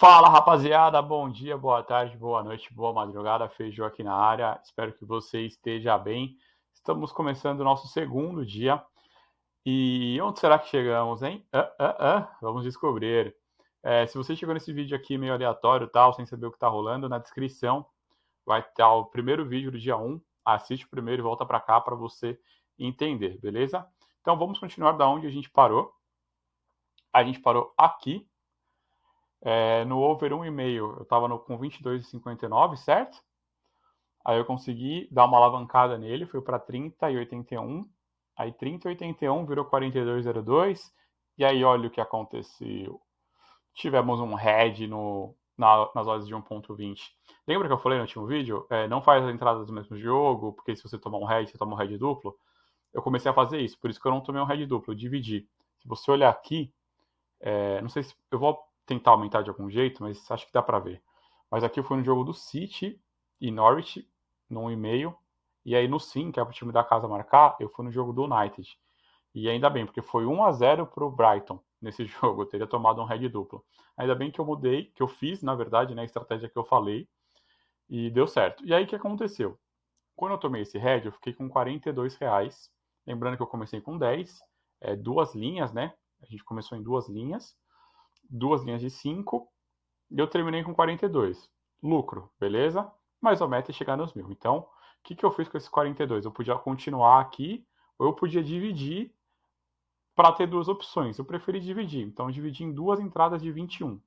Fala rapaziada, bom dia, boa tarde, boa noite, boa madrugada, Feijão aqui na área, espero que você esteja bem. Estamos começando o nosso segundo dia e onde será que chegamos, hein? Ah, ah, ah, vamos descobrir. É, se você chegou nesse vídeo aqui meio aleatório, tal, sem saber o que está rolando, na descrição vai estar o primeiro vídeo do dia 1. Assiste o primeiro e volta para cá para você entender, beleza? Então vamos continuar da onde a gente parou. A gente parou aqui, é, no over 1,5, eu estava com 22,59, certo? Aí eu consegui dar uma alavancada nele, foi para 30,81. Aí 30,81 virou 42,02. E aí olha o que aconteceu. Tivemos um head no, na, nas horas de 1.20. Lembra que eu falei no último vídeo? É, não faz as entradas do mesmo jogo, porque se você tomar um head, você toma um head duplo. Eu comecei a fazer isso, por isso que eu não tomei um head duplo, eu dividi. Se você olhar aqui, é, não sei se eu vou tentar aumentar de algum jeito, mas acho que dá para ver. Mas aqui fui no jogo do City e Norwich, no 1,5. E aí no Sim, que é o time da casa marcar, eu fui no jogo do United. E ainda bem, porque foi 1 a 0 para o Brighton nesse jogo. Eu teria tomado um head duplo. Ainda bem que eu mudei, que eu fiz, na verdade, né, a estratégia que eu falei. E deu certo. E aí o que aconteceu? Quando eu tomei esse head, eu fiquei com 42 reais. Lembrando que eu comecei com 10, é, duas linhas, né? A gente começou em duas linhas duas linhas de 5 e eu terminei com 42. Lucro, beleza? Mas a meta é chegar nos mil. Então, o que, que eu fiz com esses 42? Eu podia continuar aqui ou eu podia dividir para ter duas opções. Eu preferi dividir. Então, dividi em duas entradas de 21.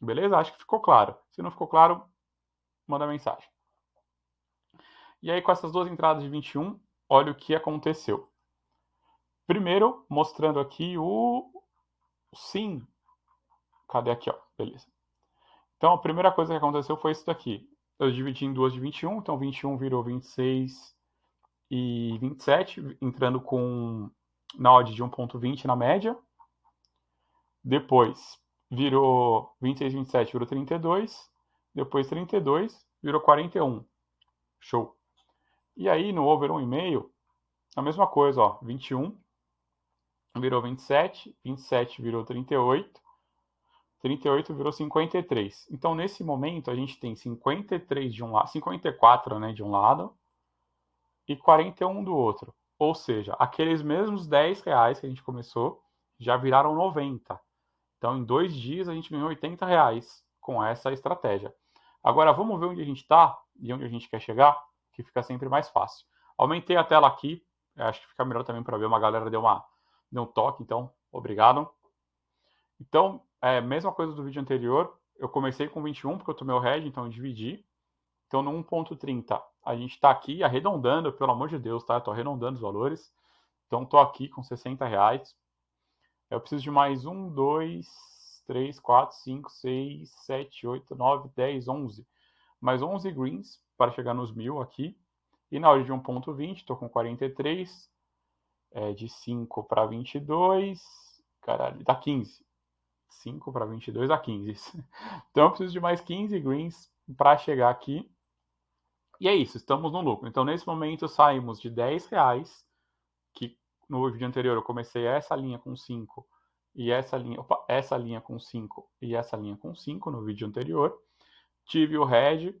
Beleza? Acho que ficou claro. Se não ficou claro, manda mensagem. E aí, com essas duas entradas de 21, olha o que aconteceu. Primeiro, mostrando aqui o sim Cadê aqui, ó? Beleza. Então, a primeira coisa que aconteceu foi isso daqui. Eu dividi em duas de 21, então 21 virou 26 e 27, entrando com na odd de 1.20 na média. Depois virou 26, 27, virou 32. Depois 32, virou 41. Show. E aí no over 1,5, a mesma coisa, ó, 21 virou 27, 27 virou 38, 38 virou 53. Então, nesse momento, a gente tem 53 de um lado, 54 né, de um lado e 41 do outro. Ou seja, aqueles mesmos 10 reais que a gente começou já viraram 90. Então, em dois dias, a gente ganhou 80 reais com essa estratégia. Agora, vamos ver onde a gente está e onde a gente quer chegar, que fica sempre mais fácil. Aumentei a tela aqui, acho que fica melhor também para ver. Uma galera deu, uma, deu um toque, então, obrigado. Então, é, mesma coisa do vídeo anterior, eu comecei com 21 porque eu tomei o head, então eu dividi. Então no 1.30 a gente está aqui arredondando, pelo amor de Deus, tá? Estou arredondando os valores. Então estou aqui com 60 reais. Eu preciso de mais 1, 2, 3, 4, 5, 6, 7, 8, 9, 10, 11. Mais 11 greens para chegar nos mil aqui. E na hora de 1.20, estou com 43. É, de 5 para 22. Caralho, dá 15. 5 para 22 a 15. Então eu preciso de mais 15 greens para chegar aqui. E é isso, estamos no lucro. Então nesse momento saímos de 10 reais, que no vídeo anterior eu comecei essa linha com 5 e essa linha, opa, essa linha com 5 e essa linha com 5 no vídeo anterior. Tive o red,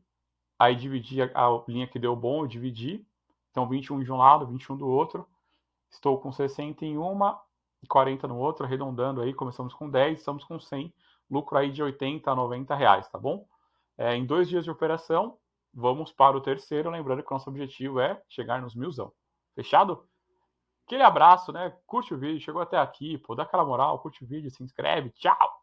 aí dividi a, a linha que deu bom, eu dividi. Então 21 de um lado, 21 do outro. Estou com 61 40 no outro, arredondando aí, começamos com 10, estamos com 100, lucro aí de 80 a 90 reais, tá bom? É, em dois dias de operação, vamos para o terceiro, lembrando que o nosso objetivo é chegar nos milzão. Fechado? Aquele abraço, né? Curte o vídeo, chegou até aqui, pô, dá aquela moral, curte o vídeo, se inscreve, tchau!